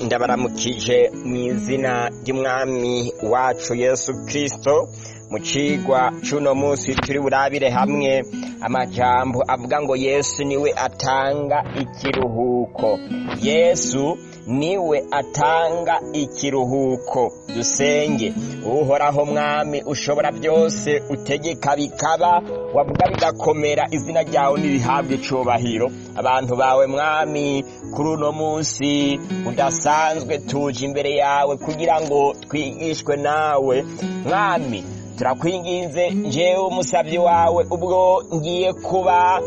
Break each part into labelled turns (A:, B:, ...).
A: ndabaramukije mu izina ry'umwami wacu yesu kirisito mu cigwa c'uno munsi turi burabire hamwe. Amajambo avuga ngo yesu ni we atanga ikiruhuko. Yesu ni we atanga ikiruhuko. Dusenge uhoraho mwami ushobora byose utegeka bikaba wavuga bigakomera izina ryawe nirihabwe icubahiro. Abantu bawe mwami kuri uno munsi udasanzwe tuje imbere yawe kugira ngo twigishwe nawe. Mwami turakwinginze njyewe umusabyi wawe ubwo ngiye kuba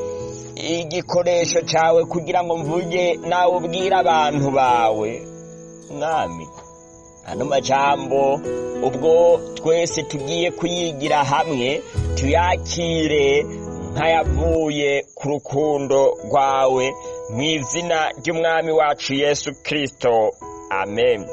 A: igikoresho cyawe kugira ngo mvuge nawe ubwire abantu bawe. Mwami ano majambo ubwo twese tugiye kuyigira hamwe tuyakire nk'ayavuye ku rukundo rwawe mu izina ry'umwami wacu yesu kirisito amen.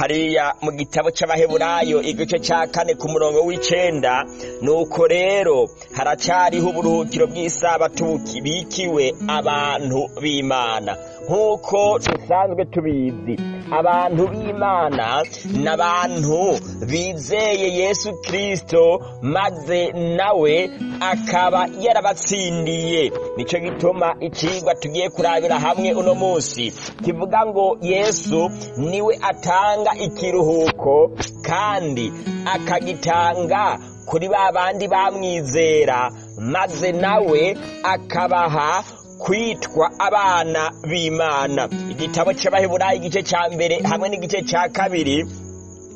A: Hariya mu gitabo cy'abaheburayo igice cya kane ku murongo w'icenda nuko rero haracariho uburuhukiro bw'isabato bikiwe abantu b'imana. Nk'uko dusanzwe tubizi. Abantu b'imana n'abantu bizeye yesu kirisito maze nawe akaba yarabatsindiye. Nicyo gituma ikigwa tugiye kurabira hamwe uno munsi. Kivuga ngo yesu ni we atanga ikiruhuko kandi akagitanga kuri ba bandi bamwizera maze nawe akabaha kwitwa abana b'imana. Igitabo cy'abaheburayi igice cya mbere hamwe n'igice cya kabiri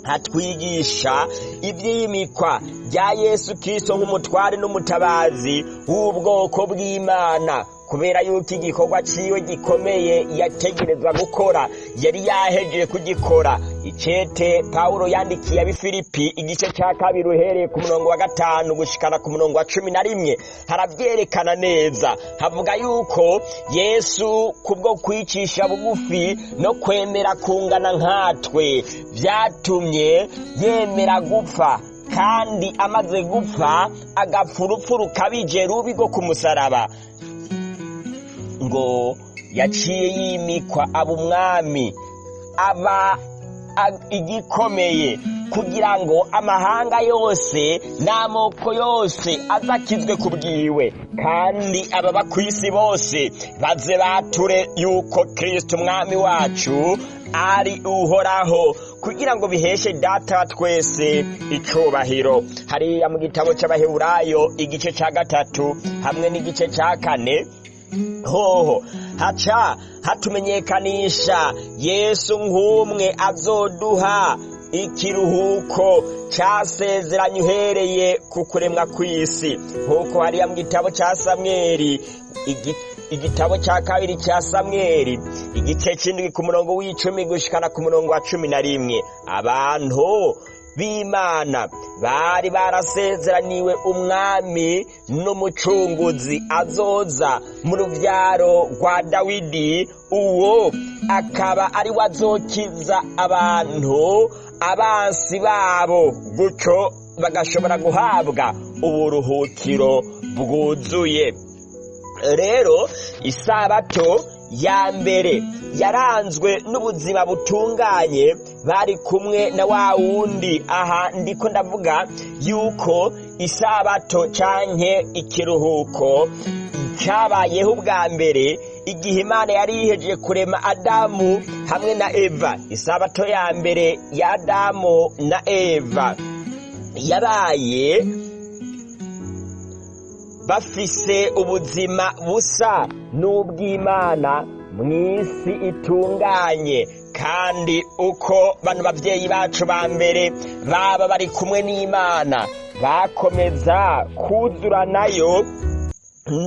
A: hatwigisha iby'imikwa rya yesu kirisito nk'umutware n'umutabazi w'ubwoko bw'imana. Kubera yuko igikorwa ciwe gikomeye yategerezwa gukora yari yahejeje kugikora icete pawulo yandikiye abifilipi igice cya kabiri uhereye ku murongo wa gatanu gushikana ku murongo wa cumi na rimwe. Harabyerekana neza. Havuga yuko yesu kubwo kwicisha bugufi no kwemera kungana nkatwe byatumye yemera gupfa kandi amaze gupfa agapfa urupfu rukabije rubi rwo ku musaraba. Ngo yaciye yimikwa aba umwami aba igikomeye kugira ngo amahanga yose n'amoko yose azakizwe ku bwiwe. Kandi ababa ku isi bose baze bature yuko kirisito umwami wacu ari uhoraho kugira ngo biheshe data twese icubahiro hariya mu gitabo cy'abaheburayo igice cya gatatu hamwe n'igice cya kane hoho haca hatumenyekanisha. Yesu nk'umwe azoduha ikiruhuko cyasezeranye uhereye ku kuremwa kw'isi. Nk'uko hariya mu gitabo cya samweri igitabo cya kabiri cya samweri igice cy'indwi ku murongo w'icumi gushikana ku murongo wa cumi na rimwe. Abantu b'imana. Bari barasezeraniwe umwami n'umucunguzi azoza mu rubyaro rwa dawidi. Uwo akaba ari we azokiza abantu abansi babo. Gutyo bagashobora guhabwa uburuhukiro bwuzuye. Rero isabato ya mbere. Yaranzwe n'ubuzima butunganye bari kumwe na wa wundi. Aha ndiko ndavuga yuko isabato canke ikiruhuko cyabayeho ubwa mbere igihe imana yari yihejeje kurema adamu hamwe na eva. Isabato ya mbere ya adamu na eva yabaye bafise ubuzima busa n'ubw'imana mu isi itunganye. Kandi uko bano babyeyi bacu ba mbere baba bari kumwe n'imana bakomeza kuzura na yo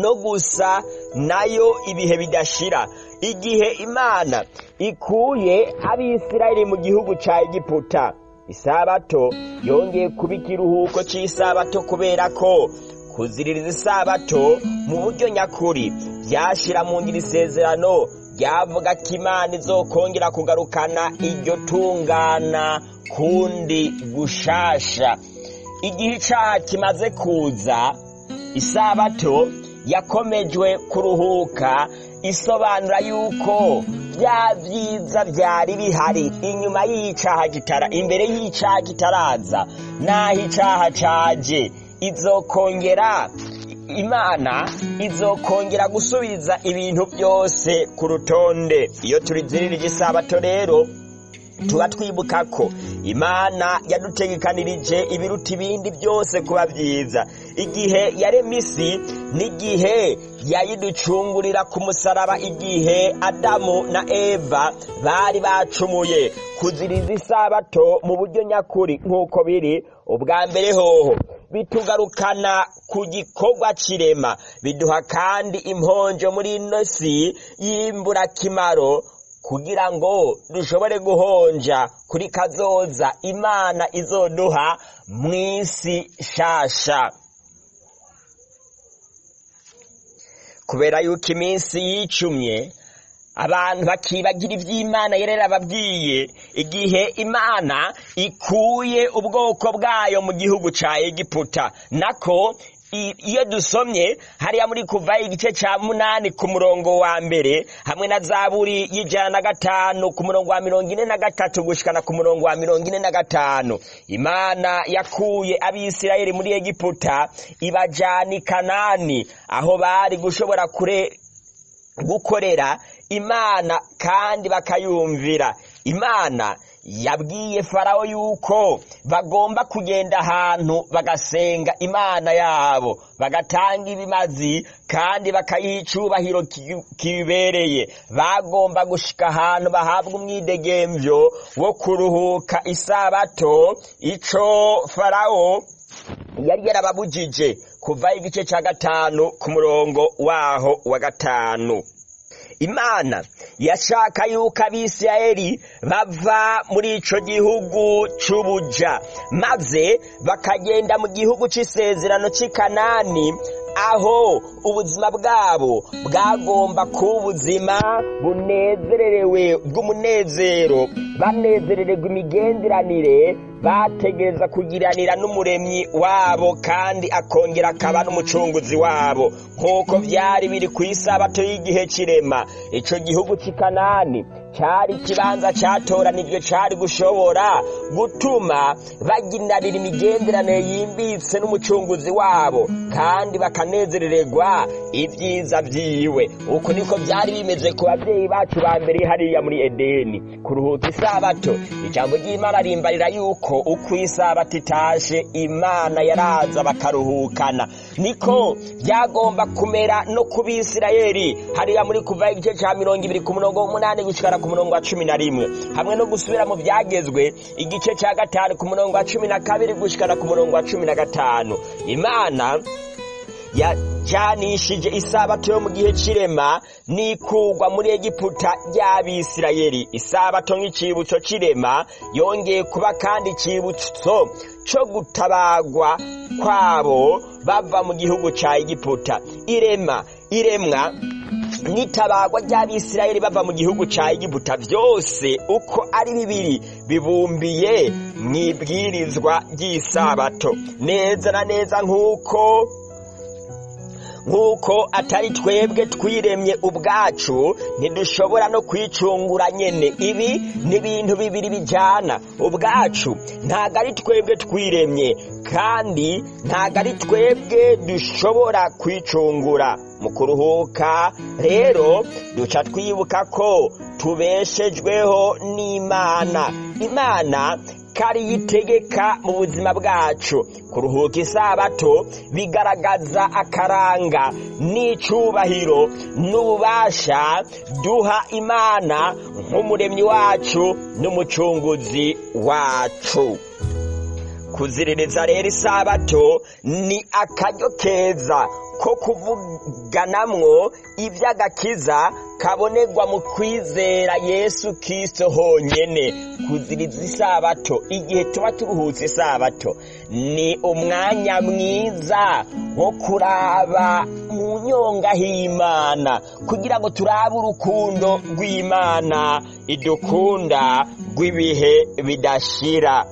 A: no gusa na yo ibihe bidashira. Igihe imana ikuye abisirayeli mu gihugu cya egiputa isabato yongeye kuba ikiruhuko cy'isabato kubera ko kuziririza isabato mu buryo nyakuri. Byashyira mu ngiri isezerano ryavuga ko imana izokongera kugarukana iryo tungana kundi gushasha. Igihe icyaha kimaze kuza isabato yakomejwe kuruhuka isobanura yuko bya byiza byari bihari. Inyuma y'icaha kitara imbere y'icaha kitaraza naho icaha caje. Izokongera imana izokongera gusubiza ibintu byose ku rutonde. Iyo turizirira isabato rero tuba twibuka ko imana yadutegekanirije ibiruta ibindi byose kuba byiza. Igihe yarema isi n'igihe yayiducungurira ku musaraba igihe adamu na eva bari bacumuye. Kuziriza isabato mu buryo nyakuri nk'uko biri ubwa mbere hoho. Bitugarukana ku gikorwa kirema. Biduha kandi imponjo muri ino si y'imburakimaro kugira ngo dushobore guhonja kuri kazoza imana izoduha mu isi shasha kubera yuko iminsi yicumye abantu bakibagira iby'imana yerera ababwiye igihe imana ikuye ubwoko bwayo mu gihugu cya egiputa. Nako iyo dusomye hariya muri kuva igice cya munani ku murongo wa mbere hamwe na zaburi y'ijana na gatanu ku murongo wa mirongo ine na gatatu gushikana ku murongo wa mirongo ine na gatanu. Imana yakuye abisirayeli muri egiputa ibajana i kanani aho bari gushobora kure gukorera imana kandi bakayumvira. Imana yabwiye farawo yuko bagomba kugenda ahantu bagasenga imana yabo. Bagatanga ibimazi kandi bakayiha icubahiro kibereye bagomba gushika ahantu bahabwa umwidegemvyo wo kuruhuka isabato. Ico farawo yari yarababujije kuva igice ca gatanu ku murongo waho wa gatanu. Imana yashaka yuko abisirayeli bava muri ico gihugu c'ubuja maze bakagenda mu gihugu c'isezerano c'i kanani aho ubuzima bwabo bwagomba kuba ubuzima bunezererewe bw'umunezero. Banezerererwa imigenderanire bategereza kugiranira n'umuremyi wabo kandi akongera akaba n'umucunguzi wabo. Nk'uko byari biri ku isabato y'igihe kirema. Ico gihugu c'i kanani cyari ikibanza cyatoranijwe cyari gushobora gutuma bagiranira imigenderanire yimbitse n'umucunguzi wabo kandi bakanezerererwa ibyiza byiwe. Uko niko byari bimeze ku babyeyi bacu ba mbere hariya muri edeni. Kuruhuka isabato ijambo ry'imana rimbarira yuko uko isabato itashe imana yaraza bakaruhukana. Niko byagomba kumera no ku bisirayeli. Hariya muri kuva igice cya mirongo ibiri ku murongo w'umunani gushikara ku murongo wa cumi na rimwe. Hamwe no gusubira mu byagezwe igice cya gatanu ku murongo wa cumi na kabiri gushikara ku murongo wa cumi na gatanu. Imana yajanishije isabato yo mu gihe c'irema n'ikugwa muri egiputa ry'abisirayeli. Isabato nk'icibutso c'irema yongeye kuba kandi icibutso co gutabagwa kwabo bava mu gihugu ca egiputa. Irema iremwa n'itabagwa ry'abisirayeli bava mu gihugu ca egiputa byose uko ari bibiri bibumbiye mu ibwirizwa ry'isabato. Neza na neza nk'uko nk'uko atari twebwe twiremye ubwacu ntidushobora no kwicungura nyene. Ibi ni ibintu bibiri bijyana. Ubwacu ntabwo ari twebwe twiremye kandi ntabwo ari twebwe dushobora kwicungura. Mu kuruhuka rero duca twibuka ko tubeshejweho n'imana. Imana kari yitegeka mu buzima bwacu. Kuruhuka isabato bigaragaza akaranga n'icubahiro n'ububasha duha imana nk'umuremyi wacu n'umucunguzi wacu. Kuziririza rero isabato ni akaryo keza ko kuvuganamwo iby'agakiza kabonerwa mu kwizera yesu kirisito honyine kuziriza isabato igihe tuba turuhutse isabato ni umwanya mwiza wo kuraba mu nyonga h'imana. Kugira ngo turabe urukundo rw'imana idukunda rw'ibihe bidashira.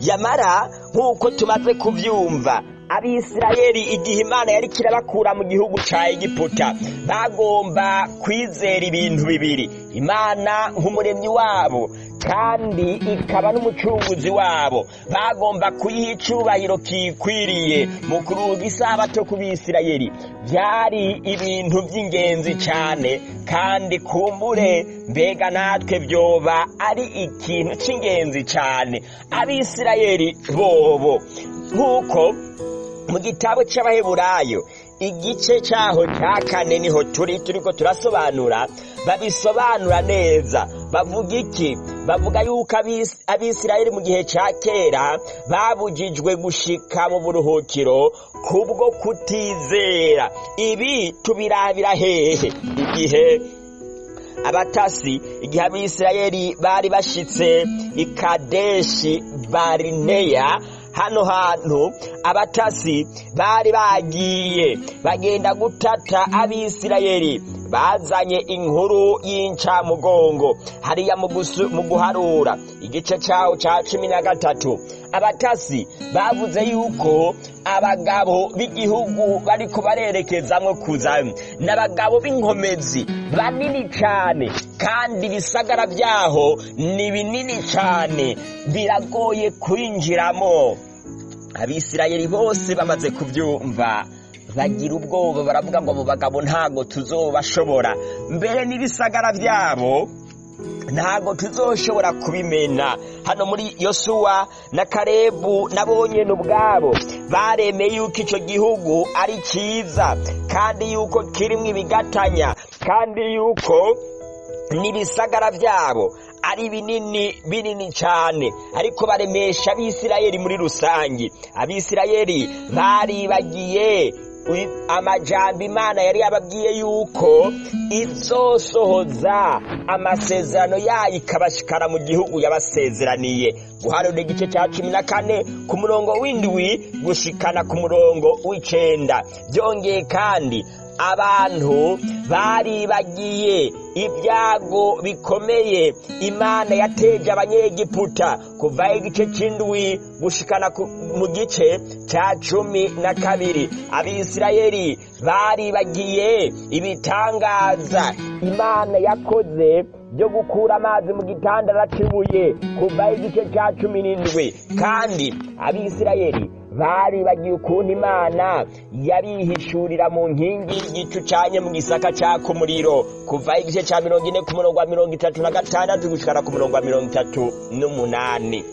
A: Yamara nk'uko tumaze kubyumva abisirayeli igihe imana yari kirabakura mu gihugu ca egiputa bagomba kwizera ibintu bibiri imana nk'umuremyi wabo kandi ikaba n'umucunguzi wabo. Bagomba kuyiha icubahiro kikwiriye mu kuruga isabato ku bisirayeli. Byari ibintu by'ingenzi cyane kandi kumbure mbega natwe byoba ari ikintu cy'ingenzi cyane abisirayeli bobo nk'uko mu gitabo cy'abaheburayo igice cyaho cya kane ni ho turi turiko turasobanura babisobanura neza. Bavuga iki? Bavuga yuko abis- abisirayeli mu gihe cya kera babujijwe gushika mu buruhukiro kubwo kutizera. Ibi tubirabira hehe? Igihe abatasi igihe abisirayeli bari bashitse i kadeshi barineya hano hantu abatasi bari bagiye bagenda gutata abisirayeli. Bazanye inkuru y'incamugongo hariya mu guharura. Igice cyawo cya cumi na gatatu. Abatasi bavuze yuko abagabo b'igihugu bariko barerekezamwo kuza. N'abagabo b'inkomezi banini cyane kandi ibisagara byaho ni binini cyane biragoye kwinjiramo. Abisirayeli bose bamaze kubyumva bagira ubwoba baravuga ngo abo bagabo ntago tuzobashobora. Mbere n'ibisagara byabo ntago tuzoshobora kubimena. Hano muri yosuwa na karebu nabonye ubwabo. Baremeye yuko icyo gihugu ari cyiza kandi yuko kirimo ibigatanya kandi yuko n'ibisagara byabo ari binini binini cyane ariko baremesha abisirayeli muri rusange abisirayeli baribagiye amajambo imana yari yababwiye yuko izosohoza amasezerano yayo ikabashikana mu gihugu yabasezeraniye. Guharura igice cya cumi na kane ku murongo w'indwi gushikana ku murongo w'icenda. Byongeye kandi abantu baribagiye ibyago bikomeye. Imana yateje abanyegiputa kuva igice cy'indwi gushikana mu gice cya cumi na kabiri. Abisirayeli baribagiye ibitangaza. Imana yakoze byo gukura amazi mu gitandara cy'ibuye kuva igice cya cumi n'indwi. Kandi abisirayeli baribagiye ukuntu imana yabihishurira mu nkingi y'igicu canye mu gisaka caka umuriro kuva igice cya mirongo ine ku murongo wa mirongo itatu na gatandatu gushikana ku murongo wa mirongo itatu n'umunani.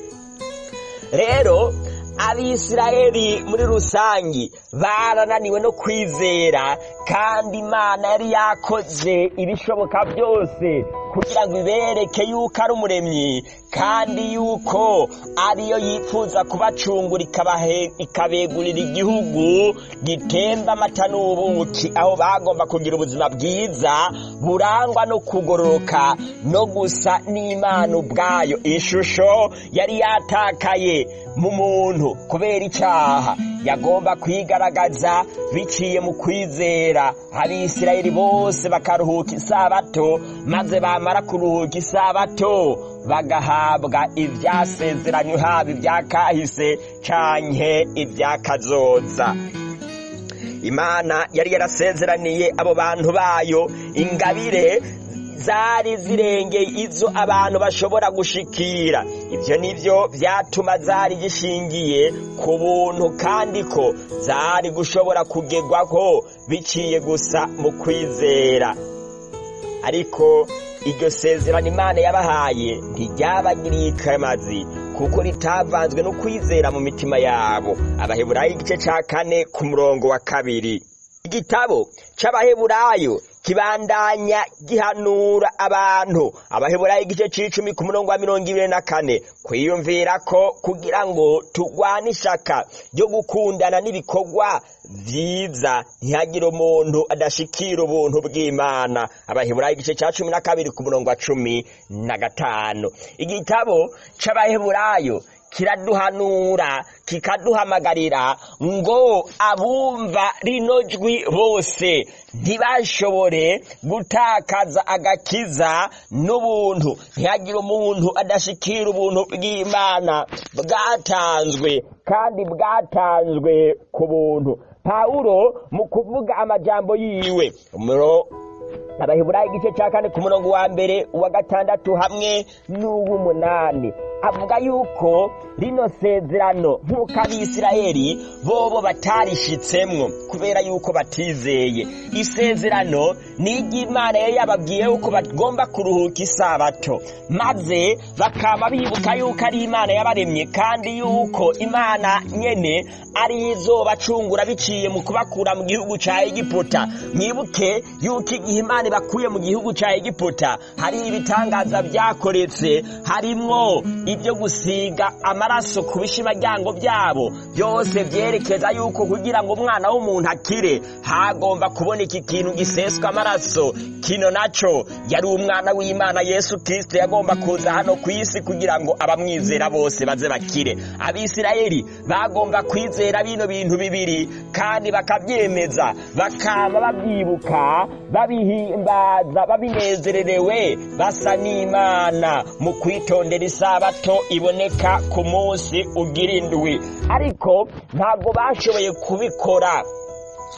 A: Rero abisirayeli muri rusangi barananiwe no kwizera kandi imana yari yakoze ibishoboka byose kugira ngo ibereke yuko ari umuremyi kandi yuko ariyo yifuza kubacungura ikabegurira igihugu gitemba amata n'ubuki. Aho bagomba kugira ubuzima bwiza burangwa no kugororoka no gusa n'imana ubwayo. Ishusho yari yatakaye mu muntu kubera icyaha. Yagomba kwigaragaza biciye mu kwizera. Abisirayeli bose bakaruhuka isabato maze bamara kuruhuka isabato bagahabwa ibyasezeranywe haba ibya kahise canke ibya kazoza imana yari yarasezeraniye abo bantu bayo ingabire zari zirengeye izo abantu bashobora gushikira. Ibyo ni byo byatuma zari gishingiye ku buntu kandi ko zari gushobora kugerwaho biciye gusa mu kwizera. Ariko iryo sezerano imana yabahaye ntiryabagiriye ikamazi kuko ritavanzwe no kwizera mu mitima yabo. Abaheburayo igice cya kane ku murongo wa kabiri. Igitabo c'abaheburayo kibandanya gihanura abantu. Abaheburayo igice c'icumi ku murongo wa mirongo ibiri na kane kwiyumvira ko kugira ngo tugwane ishaka ryo gukundana n'ibikorwa vyiza. Ntihagire umuntu adashikira ubuntu bw'imana. Abaheburayo igice ca cumi na kabiri ku murongo wa cumi na gatanu. Igitabo c'abaheburayo kiraduhanura kikaduhamagarira ngo abumva rino jwi bose. Ntibashobore gutakaza agakiza n'ubuntu. Ntihagire umuntu adashikira ubuntu bw'imana. Bwatanzwe kandi bwatanzwe ku buntu. Pawulo mu kuvuga amajambo yiwe. Abaheburayo igice cya kane ku murongo wa mbere uwa gatandatu hamwe n'uw'umunani avuga yuko rino sezerano nk'uko abisirayeli bobo batarishitsemwo kubera yuko batizeye. Isezerano ni iry'imana yari yababwiye yuko bagomba kuruhuka isabato maze bakaba bibuka yuko ari imana yabaremye kandi yuko imana nyene ari izobacungura biciye mu kubakura mu gihugu ca egiputa. Mwibuke yuko igihe imana ibakuye mu gihugu ca egiputa. Hari ibitangaza vyakoretse harimwo ibyo gusiga amaraso ku bishimaryango byabo byose vyerekeza yuko kugira ngo umwana w'umuntu akire hagomba kuboneka ikintu giseswa amaraso. Kino naco yari umwana w'imana yesu kristo yagomba kuza hano ku isi kugira ngo abamwizera bose baze bakire. Abisirayeli bagomba kwizera bino bintu bibiri kandi bakabyemeza. Bakaba babyibuka babihimbaza babinezererewe basa n'imana. Mu kwitondera isabato iboneka ku munsi ugira indwi. Ariko ntabwo bashoboye kubikora.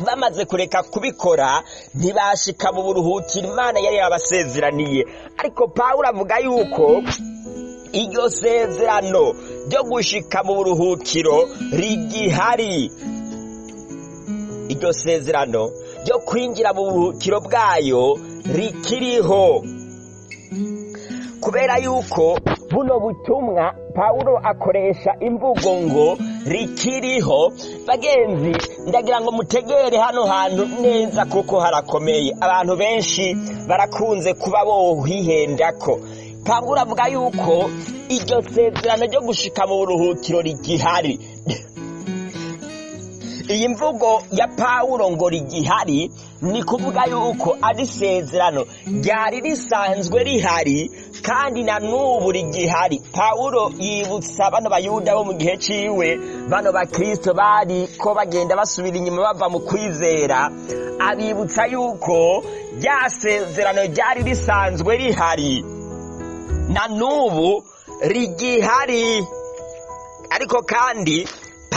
A: Bamaze kureka kubikora ntibashika mu buruhukiro imana yari yabasezeraniye. Ariko pawulo avuga yuko iryo sezerano ryo gushika mu buruhukiro rigihari. Iryo sezerano ryo kwinjira mu buruhukiro bwayo rikiriho. Kubera yuko buno butumwa pawulo akoresha imvugo ngo rikiriho bagenzi ndagira ngo mutegere hano hantu neza kuko harakomeye. Abantu benshi barakunze kuba bohihendako. Pawulo avuga yuko iryo sezerano ryo gushika mu buruhukiro rigihari. Iyi mvugo ya pawulo ngo rigihari ni kuvuga yuko ari isezerano. Ryari risanzwe rihari kandi na n'ubu rigihari. Pawulo yibutsa bano bayuda bo mu gihe ciwe bano bakristo bari ko bagenda basubira inyuma bava mu kwizera abibutsa yuko rya sezerano ryari risanzwe rihari. Na n'ubu rigihari. Ariko kandi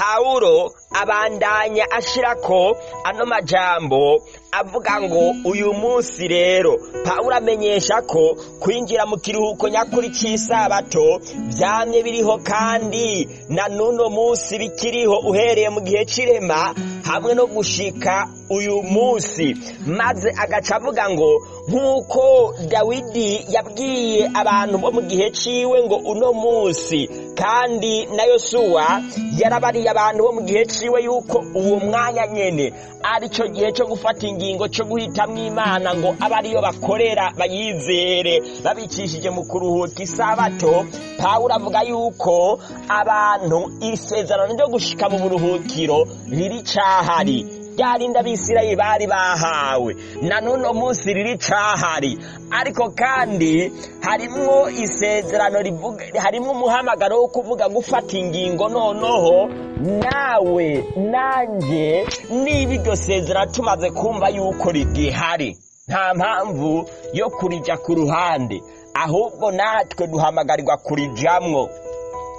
A: pawulo abandanya ashirako ano majambo avuga ngo uyu munsi rero pawulo amenyesha ko kwinjira mu kiruhuko nyakuri cy'isabato byamye biriho kandi na n'uno munsi bikiriho uhereye mu gihe cy'irema hamwe no gushika uyu munsi. Maze agaca avuga ngo nk'uko dawidi yabwiye abantu bo mu gihe ciwe ngo uno munsi kandi na yosuwa yarabariye abantu bo mu gihe ciwe yuko uwo mwanya nyene ari cyo gihe cyo gufata ingingo cyo guhitamwo imana ngo abe ariyo bakorera bayizere. Babicishije mu kuruhuka isabato pawulo avuga yuko abantu isezerano ryo gushika mu buruhukiro riri cahari ryarinda abisirayeli bari bahawe. Na n'uno munsi riri cahari. Ariko kandi harimwo isezerano rivuga harimwo umuhamagaro wo kuvuga gufata ingingo noneho nawe nanje niba iryo sezerano tumaze kumva yuko rigihari. Nta mpamvu yo kurija ku ruhande. Ahubwo natwe duhamagarirwa kurijamwo.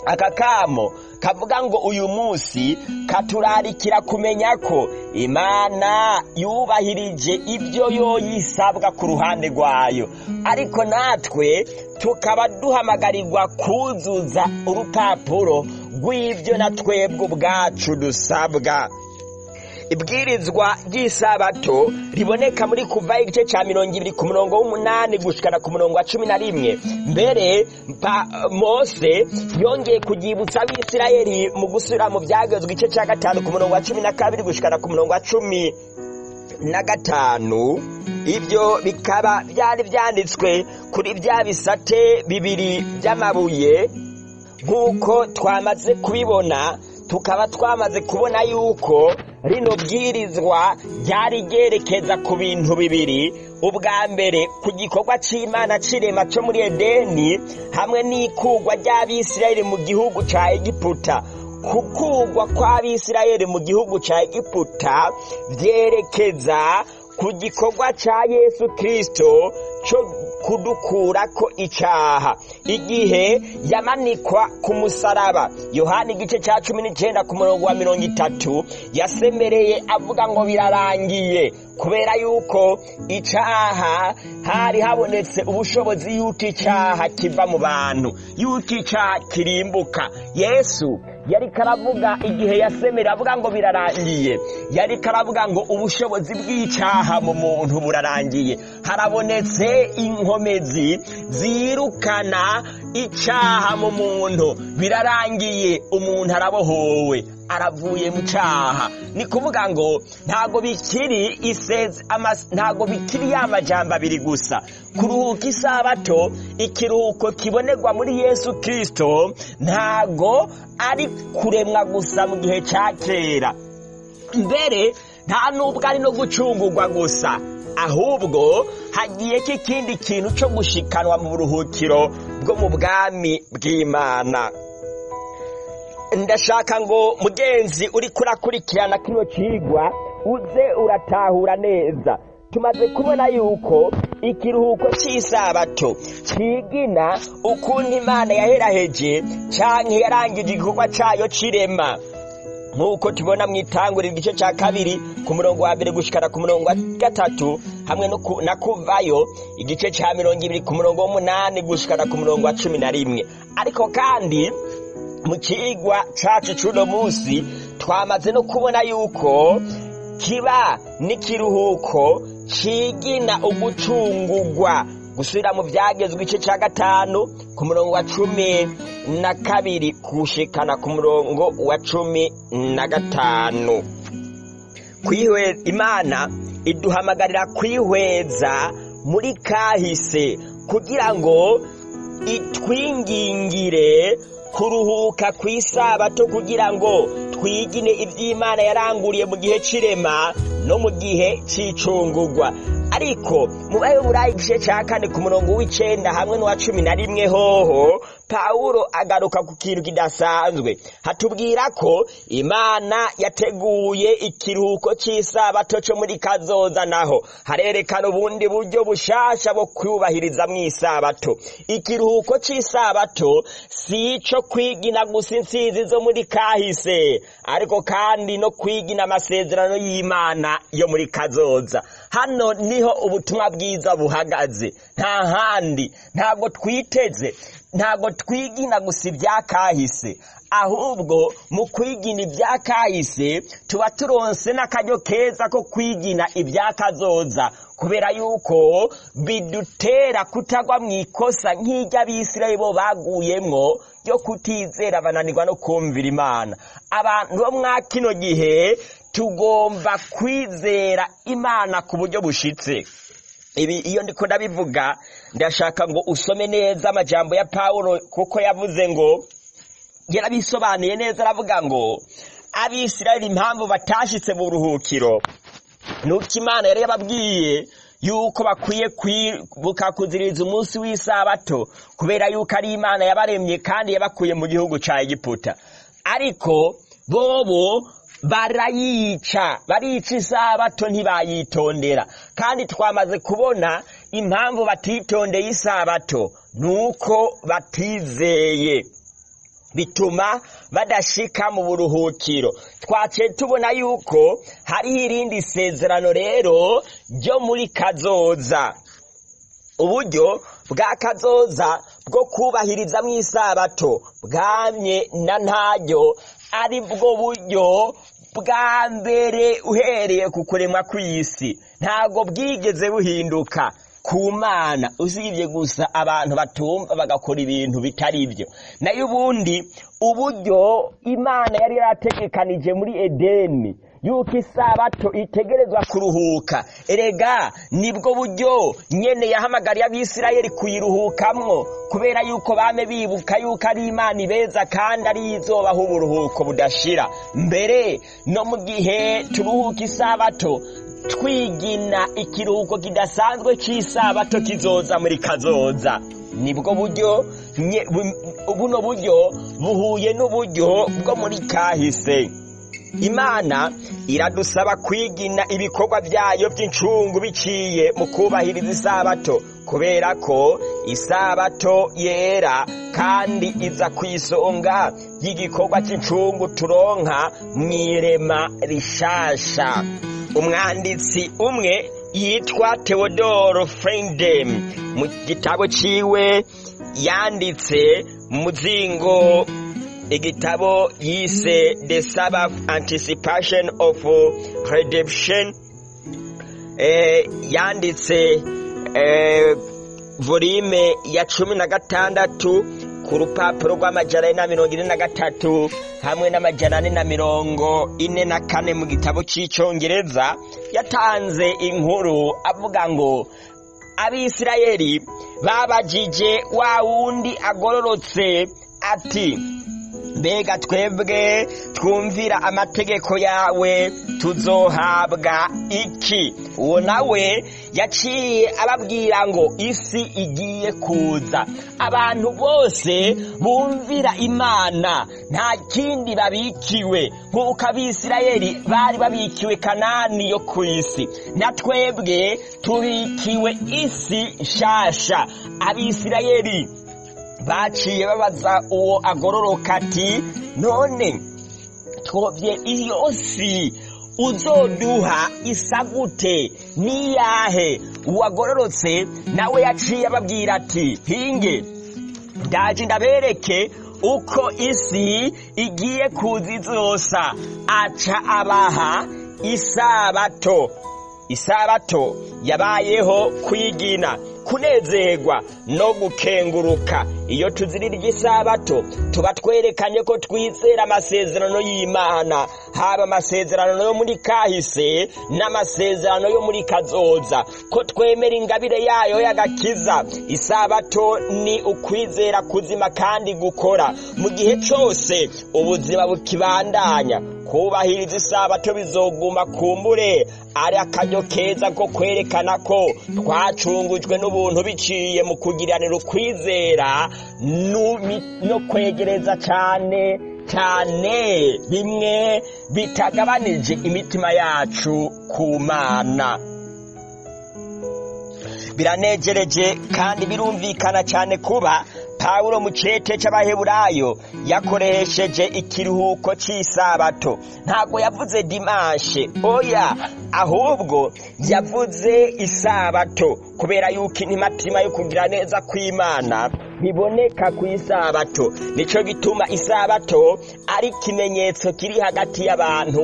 A: Aka kamo kavuga ngo uyu munsi katurarikira kumenya ko imana yubahirije ibyo yo yisabwa ku ruhande rwayo. Ariko natwe tukaba duhamagarirwa kuzuza urupapuro rw'ibyo na twebwe ubwacu dusabwa. Ibwirizwa ry'isabato riboneka muri kuva igice cya mirongo ibiri ku murongo w'umunani gushikana ku murongo wa cumi na rimwe. Mbere mose yongeye kuryibutsa abisirayeli mu gusubira mu byagezwe igice cya gatanu ku murongo wa cumi na kabiri gushikana ku murongo wa cumi na gatanu. Ibyo bikaba byari byanditswe kuri bya bisate bibiri by'amabuye. Nk'uko twamaze kubibona tukaba twamaze kubona yuko rino bwirizwa ryari ryerekeza ku bintu bibiri ubwa mbere ku gikorwa c'imana c'irema co muri edeni hamwe n'ikugwa ry'abisirayeli mu gihugu ca egiputa. Kukugwa kw'abisirayeli mu gihugu ca egiputa vyerekeza ku gikorwa ca yesu kristo co kudukurako icaha igihe yamanikwa ku musaraba. Yohani igice ca cumi n'icenda ku murongo wa mirongo itatu yasemereye avuga ngo birarangiye kubera yuko icaha hari habonetse ubushobozi yuko icaha kiva mu bantu yuko icaha kirimbuka. Yesu yariko aravuga igihe yasemera avuga ngo birarangiye. Yariko aravuga ngo ubushobozi bw'icaha mu muntu burarangiye. Harabonetse inkomezi zirukana icaha mu muntu birarangiye umuntu arabohowe aravuye mu caha ni kuvuga ngo ntago bikiri iseze ntago bikiri ya majambo abiri gusa. Kuruhuka isabato ikiruhuko kibonerwa muri yesu kristo ntago ari kuremwa gusa mu gihe ca kera. Mbere nta nubwo ari no gucungurwa gusa. Ahubwo hagiyeko ikindi kintu cyo gushikanwa mu buruhukiro bwo mu bwami bw'imana. Ndashaka ngo mugenzi uri kurakurikirana kino cigwa uze uratahura neza. Tumaze kubona yuko ikiruhuko cy'isabato cigina ukuntu imana yaheraheje canke yarangije igikorwa cayo c'irema nk'uko tubona mu itanguriro igice cya kabiri ku murongo wa mbere gushikana ku murongo wa gatatu hamwe na kuvayo igice cya mirongo ibiri ku murongo w'umunani gushikana ku murongo wa cumi na rimwe. Ariko kandi mu kigwa cacu c'uno munsi twamaze no kubona yuko kiba n'ikiruhuko cigina ugucungugwa gusubira mu byagezwe igice cya gatanu ku murongo wa cumi. Na kabiri gushikana ku murongo wa cumi na gatanu. Imana iduhamagarira kwihweza muri kahise kugira ngo itwingingire kuruhuka ku isabato kugira ngo twigine iby'imana yaranguriye mu gihe c'irema no mu gihe c'icungurwa. Ariko mu bayoburayi igice ca kane ku murongo w'icenda hamwe n'uwa cumi na rimwe hoho pawulo agaruka ku kintu kidasanzwe. Hatubwira ko imana yateguye ikiruhuko c'isabato co muri kazoza naho. Harerekana ubundi buryo bushasha bwo kwubahiriza mw'isabato ikiruhuko c'isabato si ico kwigina gusa insizi zo muri kahise ariko kandi no kwigina amasezerano y'imana yo muri kazoza. Hano ni ho ubutumwa bwiza buhagaze. Nta handi. Ntabwo twiteze. Ntabwo twigina gusa ibya kahise. Ahubwo mu kwigina ibya kahise tuba turonse n'akaryo keza ko kwigina ibya kazoza. Kubera yuko bidutera kutagwa mu ikosa nk'iry'abisirayeli bo baguyemwo ryo kutizera bananirwa no kumvira imana. Abantu bo mwa kino gihe tugomba kwizera imana ku buryo bushitse. Ibi iyo ndiko ndabivuga ndashaka ngo usome neza amajambo ya pawulo kuko yavuze ngo yarabisobanuye neza aravuga ngo abisirayeli impamvu batashitse mu buruhukiro nuko imana yari yababwiye yuko bakwiye kwibuka kuziriza umunsi w'isabato kubera yuko ari imana yabaremye kandi yabakuye mu gihugu ca egiputa. Ariko bobo barayica barica isabato ntibayitondera. Kandi twamaze kubona impamvu batitondeye isabato nuko batizeye. Bituma badashika mu buruhukiro. Twaciye tubona yuko hariho irindi sezerano rero ryo muri kazoza. Uburyo bwa kazoza bwo kubahiriza mu isabato bwamye na ntaryo ari bwo buryo bwa mbere uhereye ku kuremwa kw'isi. Ntabwo bwigeze buhinduka. Ku mana usibye gusa abantu batumva bagakora ibintu bitari byo. Nayo ubundi uburyo imana yari yarategekanije muri edeni yuko isabato itegerezwa kuruhuka. Erega ni bwo buryo nyene yahamagariye abisirayeli kuyiruhukamwo kubera yuko bame bibuka yuko ari imana ibeza kandi ari izobaha uburuhuko budashira. Mbere no mu gihe turuhuka isabato twigina ikiruhuko kidasanzwe cy'isabato kizoza muri kazoza. Nibwo buryo buno buryo buhuye n'uburyo bwo muri kahise. Imana iradusaba kwigina ibikorwa byayo by'incungu biciye mu kubahiriza isabato kubera ko isabato yera kandi iza ku isonga y'igikorwa cy'incungu turonka mu irema rishasha. Umwanditsi umwe yitwa Theodore Freindem. Mu gitabo ciwe yanditse mu muzingo igitabo yise The Sabbath Anticipation of Redemption. Eh, yanditse eh, volume ya cumi na gatandatu. Ku rupapuro rw'amajana ane na mirongo ine na gatatu hamwe n'amajana ane na mirongo ine na kane mu gitabo cy'icyongereza yatanze inkuru avuga ngo abisirayeli babajije wa wundi agororotse ati mbega twebwe twumvira amategeko yawe tuzohabwa iki? Uwo nawe yaciye ababwira ngo isi igiye kuza. Abantu bose bumvira imana nta kindi babikiwe. Nk'uko abisirayeli bari babikiwe kanani yo ku isi. Na twebwe tubikiwe isi nshasha. Abisirayeli baciye babaza uwo agororoka ati none twobye iyo si uzoduha isa gute niyahe? Uwagororotse nawe yaciye ababwira ati hinge ndaje ndabereke uko isi igiye kuza izosa aca abaha isabato. Isabato yabayeho kwigina. Kunezerwa no gukenguruka. Iyo tuzirirya isabato tuba twerekanye ko twizera amasezerano y'imana. Haba amasezerano yo muri kahise n'amasezerano yo muri kazoza. Ko twemera ingabire yayo y'agakiza. Isabato ni ukwizera kuzima kandi gukora. Mu gihe cyose ubuzima bukibandanya. Kubahiriza isabato bizoguma kumbure ari akaryo keza ko kwerekana ko twacungujwe n'ubuntu biciye mu kugiranira ukwizera no kwegereza cyane cyane bimwe bitagabanije imitima yacu ku mana. Biranejereje kandi birumvikana cyane kuba pawulo mu cete cy'abaheburayo yakoresheje ikiruhuko cy'isabato ntabwo yavuze dimanshe. Oya ahubwo yavuze isabato kubera yuko intimatima yo kugira neza kw'imana biboneka ku isabato ni cyo gituma isabato ari ikimenyetso kiri hagati y'abantu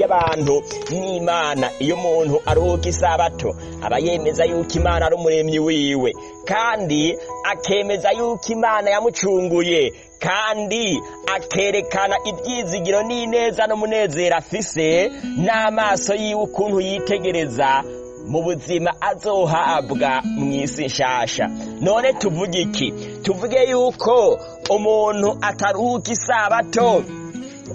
A: y'abantu n'imana. Iyo umuntu aruhuka isabato aba yemeza yuko imana ari umuremyi wiwe. Kandi akemeza yuko imana yamucunguye kandi akerekana ibyizigiro n'ineza n'umunezero afise n'amaso yiwe ukuntu yitegereza mu buzima azohabwa mu isi nshasha. None tuvuge iki? Tuvuge yuko umuntu ataruhuka isabato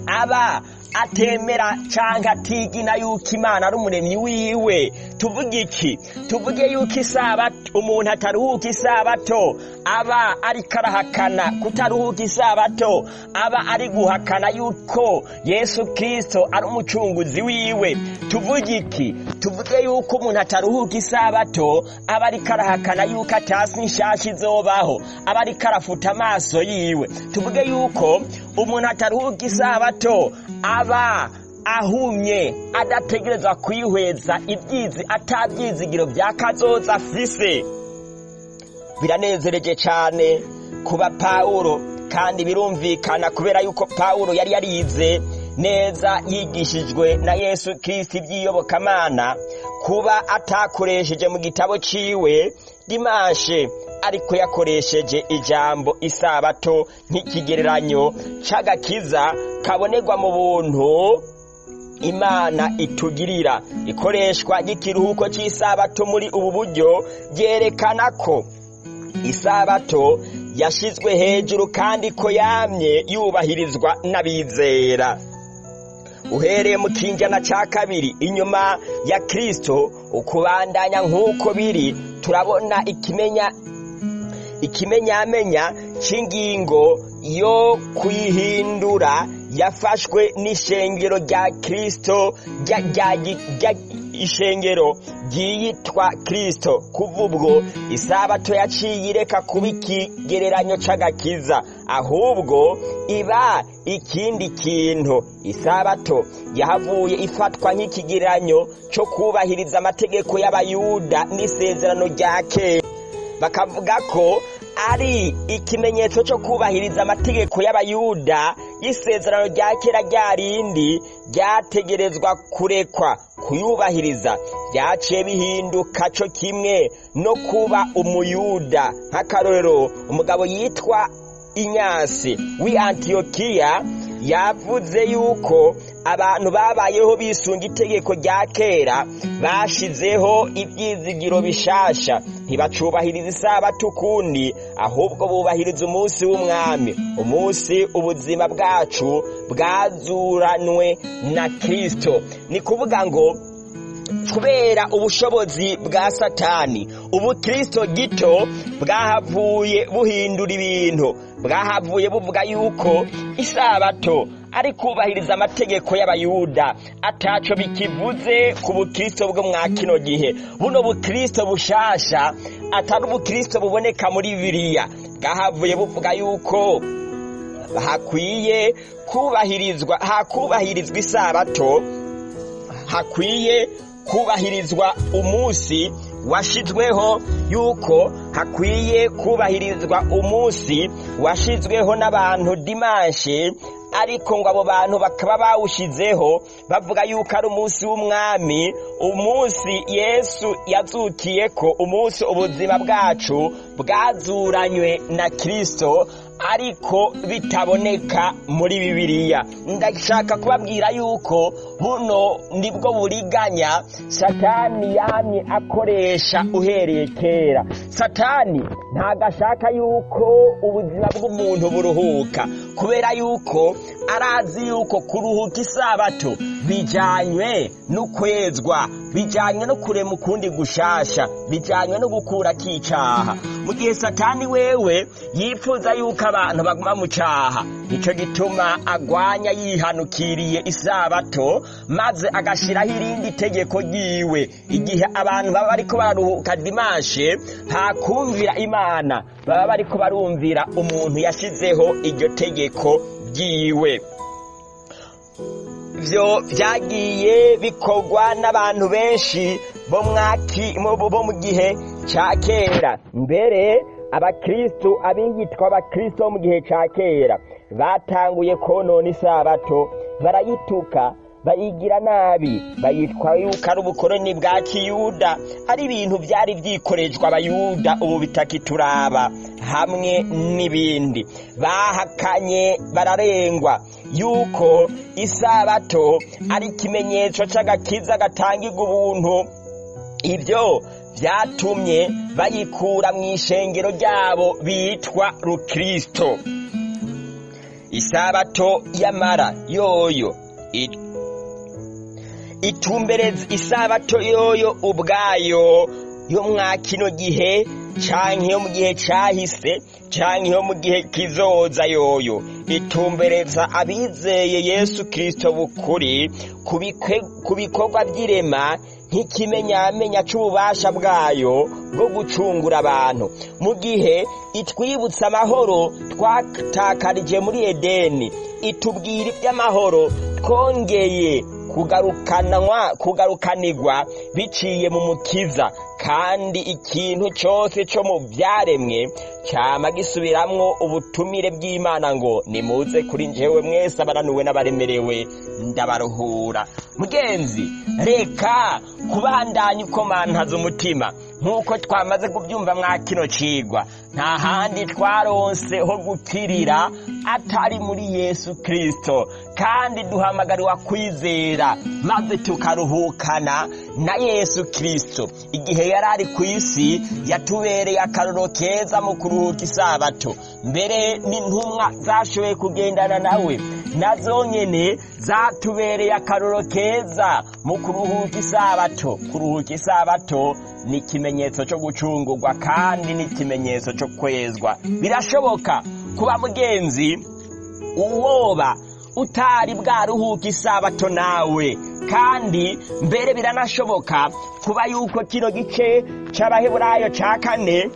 A: aba atemera cyangwa atigina yuko imana ari umuremyi wiwe tuvuge iki? Tuvuge yuko isabato umuntu ataruhuka isabato aba ariko arahakana kutaruhuka isabato aba ari guhakana yuko yesu kirisito ari umucunguzi wiwe. Tuvuge iki? Tuvuge yuko umuntu ataruhuka isabato aba ariko arahakana yuko atasi nshasha izobaho aba ariko arafuta amaso yiwe. Tuvuge yuko umuntu ataruhuka isabato aba ahumye adategerezwa kwihweza ibyizi atabyizigiro bya kazoza afise biranezereje cyane kuba pawulo kandi birumvikana kubera yuko pawulo yari yarize neza yigishijwe na yesu kirisiti iby'iyobokamana kuba atakoresheje mu gitabo ciwe dimashe ariko yakoresheje ijambo isabato nk'ikigereranyo c'agakiza kabonerwa mu buntu. Imana itugirira. Ikoreshwa ry'ikiruhuko cy'isabato muri ubu buryo byerekana ko isabato yashyizwe hejuru kandi ko yamye yubahirizwa n'abizera. Uhereye mu kinjana cya kabiri inyuma ya kirisito ukubandanya nk'uko biri turabona ikimenya ikimenyamenya cy'ingingo yo kuyihindura yafashwe n'ishengero rya kirisito ishengero ryiyitwa kirisito kuva ubwo isabato yaciye ireka kuba ikigereranyo cy'agakiza ahubwo iba ikindi kintu. Isabato yahavuye ifatwa nk'ikigereranyo cyo kubahiriza amategeko y'abayuda n'isezerano rya kera. Bakavuga ko ari ikimenyetso cyo kubahiriza amategeko y'abayuda y'isezerano rya kera rya rindi ryategerezwa kurekwa kuyubahiriza. Byaciye bihinduka cyo kimwe no kuba umuyuda nk'akarorero. Umugabo yitwa inyasi w'i antiyokiya yavuze yuko abantu babayeho bisunga itegeko rya kera bashizeho ibyizigiro bishasha. Ntibacubahiriza isabato ukundi ahubwo bubahiriza umunsi w'umwami. Umunsi ubuzima bwacu bwazuranwe na kirisito ni kuvuga ngo kubera ubushobozi bwa satani ubu kirisito gito bwahavuye buhindura ibintu. Bwahavuye buvuga yuko isabato ari kubahiriza amategeko y'abayuda. Ataco bikivuze ku bukristo bwo mwa kino gihe. Buno bukristo bushasha atari ubukristo buboneka muri bibiliya. Bwahavuye buvuga yuko hakwiye kubahirizwa hakubahirizwa isabato hakwiye kubahirizwa umunsi washizweho yuko hakwiye kubahirizwa umunsi washizweho n'abantu dimanshi ariko ngo abo bantu bakaba bawushizeho bavuga yuko ari umunsi w'umwami umunsi yesu yazukiye ko umunsi ubuzima bwacu bwazuranywe na kirisito ariko bitaboneka muri bibiliya. Ndashaka kubabwira yuko buno ni bwo buriganya satani yamye akoresha uhereye kera. Satani ntabwo ashaka yuko ubuzima bw'umuntu buruhuka. Kubera yuko arazi yuko kuruhuka isabato bijyanywe no kwezwa bijyanywe no kurema ukundi gushasha bijyanywe no gukura k'icaha. Mu gihe satani wewe yifuza yuko abantu baguma mu cyaha ni cyo gituma agwanya yihanukiriye isabato maze agashyiraho irindi tegeko ryiwe. Igihe abantu baba bariko bararuhuka dimashe hakumvira imana. Baba bariko barumvira umuntu yashyizeho iryo tegeko ryiwe. Byo byagiye bikorwa n'abantu benshi bo mu gihe cya kera. Mbere abakristu abiyitwa abakristu bo mu gihe cya kera batanguye konona isabato barayituka bayigira nabi bayitwa yuko ari ubukoroni bwa kiyuda. Ari ibintu byari byikoreshwa abayuda ubu bitakituraba hamwe n'ibindi. Bahakanye bararengwa yuko isabato ari ikimenyetso cy'agakiza gatangirwa ubuntu. Ibyo byatumye bayikura mu ishengero ryabo bitwa rukirisito isabato y'amara yoyo itumbereza isabato yoyo ubwayo yo mwa kino gihe canke yo mu gihe cahise canke yo mu gihe kizoza yoyo. Itumbereza abizeye yesu kirisito bukuri ku bikorwa by'irema nk'ikimenyamenya c'ububasha bwayo bwo gucungura abantu. Mu gihe itwibutsa amahoro twatakarije muri edeni itubwira iby'amahoro twongeye kugarukanwa kugarukanirwa biciye mu mukiza. Kandi ikintu cyose cyo mu byaremwe cyama gisubiramwo ubutumire bw'imana ngo nimuze kuri njyewe mwese abaranuwe n'abaremerewe ndabaruhura. Mugenzi reka kubandanya ukomantaza umutima. Nk'uko twamaze kubyumva mwa kino cigwa nta handi twaronse ho gukirira atari muri yesu kirisito kandi duhamagariwa kwizera maze tukaruhukana na yesu kirisito igihe yari ari ku isi yatubereye akaroro keza mu kuruhuka isabato. Mbere n'intumwa zashoboye kugendana nawe na zo nyene zatubereye akaroro keza mu kuruhuka isabato. Kuruhuka isabato ni ikimenyetso cyo gucungurwa kandi ni ikimenyetso cyo kwezwa. Birashoboka kuba mugenzi uwoba utari bwaruhuka isabato nawe. Kandi mbere biranashoboka kuba yuko kino gice c'abaheburayo ca kane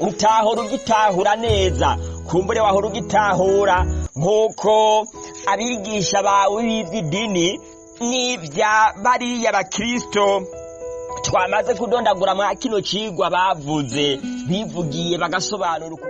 A: utahora ugitahura neza. Kumbure wahora ugitahura nk'uko abigisha bawe b'iby'idini n'ibya bariya bakristo twamaze kudondagura mwa kino cigwa bavuze. Bivugiye bagasobanura uko